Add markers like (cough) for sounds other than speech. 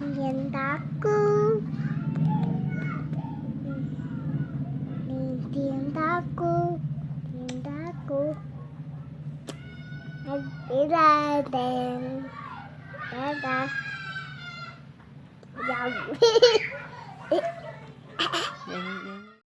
Nhìn takut Nhìn takut Nhìn takut Đi ra đèn. Ra ra Dòng. (laughs)